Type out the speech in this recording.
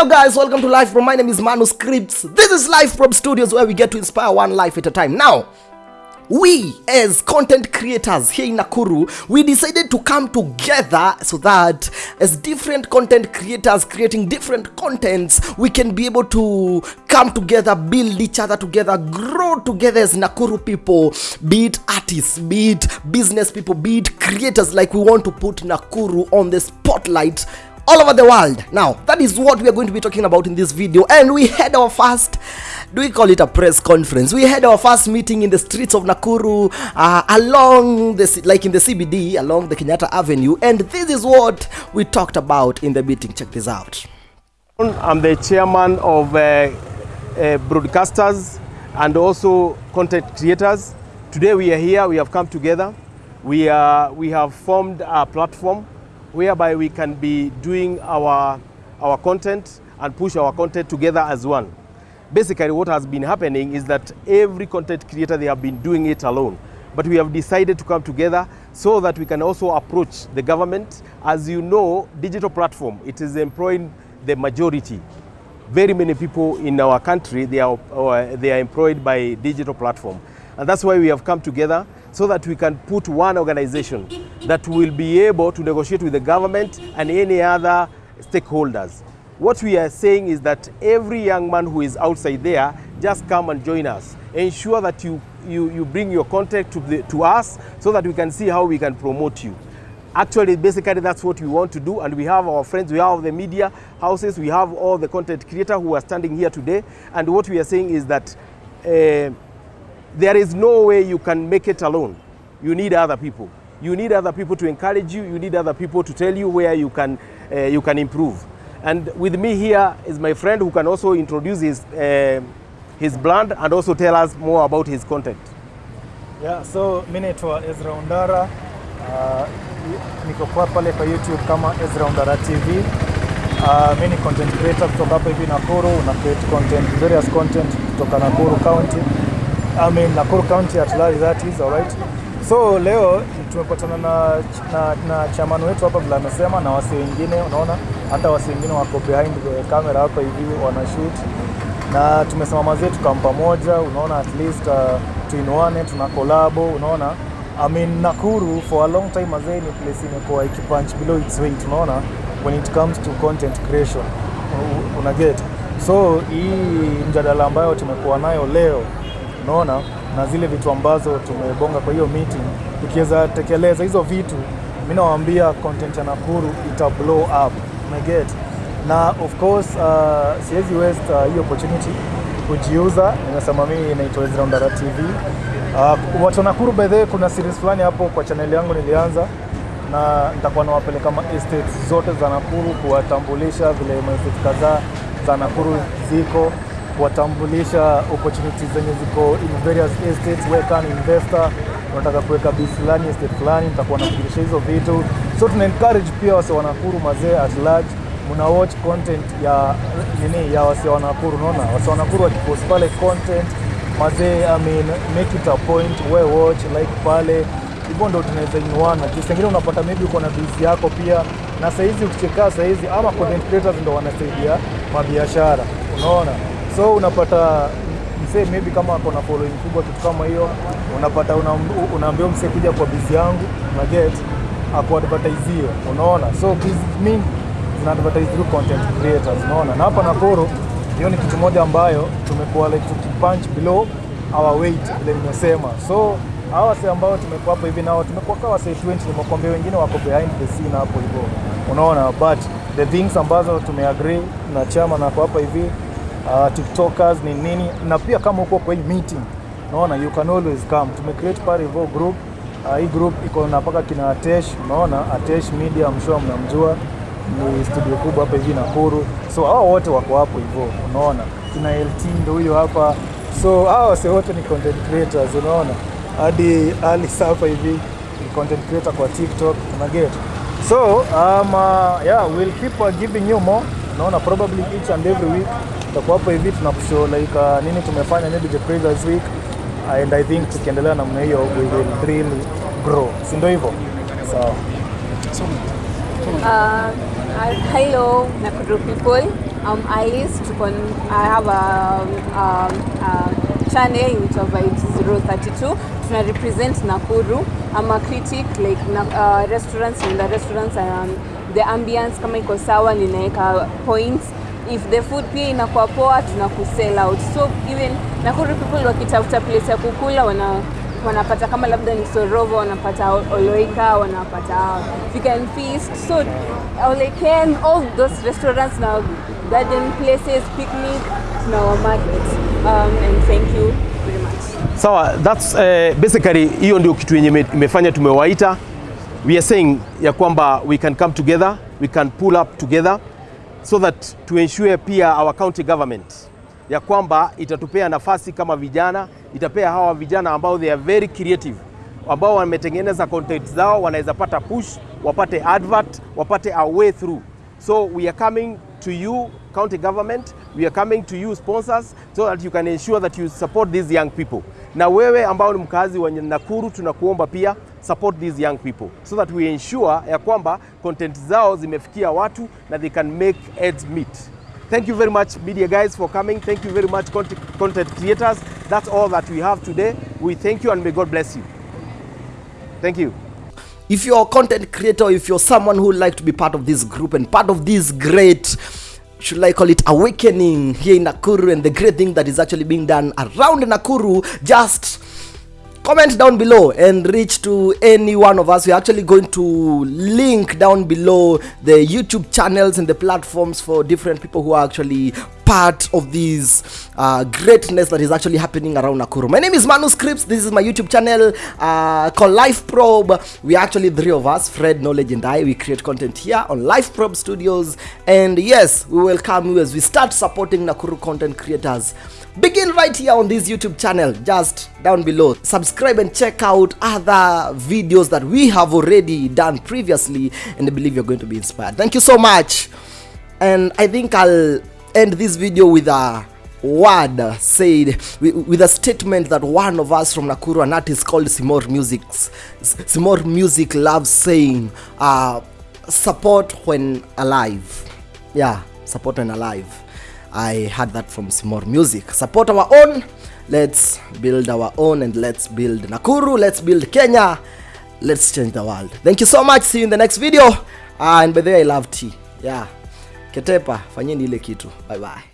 Hello guys, welcome to Life From. My name is Manuscripts. This is Life From Studios where we get to inspire one life at a time. Now, we as content creators here in Nakuru, we decided to come together so that as different content creators creating different contents, we can be able to come together, build each other together, grow together as Nakuru people, be it artists, be it business people, be it creators. Like we want to put Nakuru on the spotlight all over the world. Now, that is what we are going to be talking about in this video. And we had our first, do we call it a press conference? We had our first meeting in the streets of Nakuru, uh, along the, like in the CBD, along the Kenyatta Avenue. And this is what we talked about in the meeting. Check this out. I'm the chairman of uh, uh, broadcasters and also content creators. Today we are here, we have come together. We, are, we have formed a platform whereby we can be doing our, our content and push our content together as one. Basically what has been happening is that every content creator, they have been doing it alone. But we have decided to come together so that we can also approach the government. As you know, digital platform, it is employing the majority very many people in our country they are uh, they are employed by digital platform and that's why we have come together so that we can put one organization that will be able to negotiate with the government and any other stakeholders what we are saying is that every young man who is outside there just come and join us ensure that you you, you bring your contact to, the, to us so that we can see how we can promote you Actually, basically, that's what we want to do, and we have our friends, we have the media houses, we have all the content creators who are standing here today, and what we are saying is that uh, there is no way you can make it alone. You need other people. You need other people to encourage you. You need other people to tell you where you can, uh, you can improve. And with me here is my friend who can also introduce his, uh, his brand and also tell us more about his content. Yeah, so mi naitwa Ezra Undara. Uh, niko kwa pale kwa YouTube kama Ezra Undara TV. Uh, mi ni content creator kutoka hapa hivi Nakuru, na create content, various content kutoka Nakuru County. I mean Nakuru County at large that is alright. So leo tumepatana na, na, na chairman wetu hapa vile amesema na wasi wengine, unaona hata wasi wengine wako behind the camera hapa hivi wana shoot. Na tumesema mazee kama pamoja, unaona at least uh, tuinuane, tuna kolabo, unaona. I mean, Nakuru for a long time mazee ni place imekuwa ikipunch below its weight, unaona when it comes to content creation. Una get? So hii mjadala ambayo tumekuwa nayo leo unaona na zile vitu ambazo tumebonga kwa hiyo meeting, tukiweza tekeleza hizo vitu, mi nawaambia content ya Nakuru ita blow up, umeget na of course uh, siwezi waste uh, hiyo opportunity kujiuza. Nimesema mimi naitwa Ezra Undara TV. Uh, watu Nakuru by the way, kuna series fulani hapo kwa channel yangu nilianza na nitakuwa nawapeleka ma estates zote za Nakuru kuwatambulisha vile ma estates kadhaa za Nakuru ziko kuwatambulisha opportunities zenye ziko in various estates. Wewe kama investor unataka kuweka bi fulani estate fulani, nitakuwa nakujulisha hizo vitu, so tuna encourage pia wase wa Nakuru mazee at large muna watch content ya nini ya wase wa Nakuru. Unaona wase wa Nakuru wakipost pale content mazee, I mean make it a point, we watch like pale hivyo ndo tunaweza inuana. Juu sengine unapata maybe uko na biz yako pia, na saizi ukichekaa saizi ama content creators ndo wanasaidia mabiashara, unaona so unapata msee maybe kama ako na following kubwa kitu kama hiyo, unapata unaambiwa msee kuja kwa bizi yangu na get akuadvertisie unaona, so biz mingi zina advertise through content creators, unaona. Na hapa Nakuru hiyo ni kitu moja ambayo tumekuwa like tukipunch below our weight vile nimesema, so hawa wase ambao tumekuwa hapo hivi nao tumekuwa kama wase 20 nimekwambia, wengine wako behind the scene hapo hivyo, unaona, but the things ambazo tumeagree na chama na kwa hapa hivi uh, tiktokers ni nini, na pia kama uko kwa hii meeting unaona, you can always come. Tumecreate pale hivyo group. Uh, hii group iko na mpaka kina Atesh, unaona Atesh Media, sure mnamjua. Ni studio kubwa hapa hivi Nakuru, so hao wote wako hapo hivyo, unaona. Kina LT ndio huyo hapa, so hao wase wote ni content creators, unaona. Hadi Ali Safa hivi ni content creator kwa TikTok, una get so um, uh, yeah we'll keep uh, giving you more, unaona probably each and every week tutakuwa hapo hivi tunakushow like uh, nini tumefanya maybe the previous week and I think tukiendelea namna hiyo we will really grow, si ndio hivyo? Sawa. Uh, uh, hello Nakuru people. I'm Alice. I have a, um, a channel inaitwa Vibes 032. Tuna represent Nakuru. I'm a critic like na, uh, restaurants the restaurants um, the ambience kama iko sawa ninaweka points if the food pia inakuwa poa tuna kusell out. So even Nakuru people wakitafuta place ya kukula wana wanapata kama labda ni Sorovo wanapata Oloika wanapata Chicken Feast. So Oleken all those restaurants na garden places picnic na wa market. Um, and thank you very much. Sawa, that's uh, basically hiyo ndio kitu yenye imefanya tumewaita. We are saying ya kwamba we can come together, we can pull up together so that to ensure pia our county government ya kwamba itatupea nafasi kama vijana, itapea hawa vijana ambao they are very creative ambao wametengeneza content zao wanaweza pata push, wapate advert, wapate a way through. So we are coming to you county government, we are coming to you sponsors so that you can ensure that you support these young people. Na wewe ambao ni mkazi wa Nakuru tunakuomba pia support these young people so that we ensure ya kwamba content zao zimefikia watu na they can make ends meet. Thank you very much media guys for coming. Thank you very much content creators. That's all that we have today. We thank you and may God bless you. Thank you. if you're a content creator if you're someone who would like to be part of this group and part of this great should I call it awakening here in Nakuru and the great thing that is actually being done around Nakuru just comment down below and reach to any one of us. We're actually going to link down below the youtube channels and the platforms for different people who are actually part of this uh, greatness that is actually happening around nakuru. My name is manuscripts this is my youtube channel uh, called life probe. We are actually three of us fred knowledge and i. We create content here on life probe studios. And yes we welcome you as we start supporting nakuru content creators begin right here on this youtube channel just down below. Subscribe and check out other videos that we have already done previously and i believe you're going to be inspired. Thank you so much. And i think i'll end this video with a word said with a statement that one of us from nakuru an artist called simor music. Simor music loves saying uh, support when alive. Yeah support when alive i had that from simor music. Support our own. Let's build our own and let's build nakuru. Let's build kenya. Let's change the world. Thank you so much. See you in the next video. Uh, and by the way i love tea. Yeah. Ketepa fanyeni ile kitu. Bye bye